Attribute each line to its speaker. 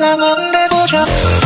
Speaker 1: 상황 되고 싶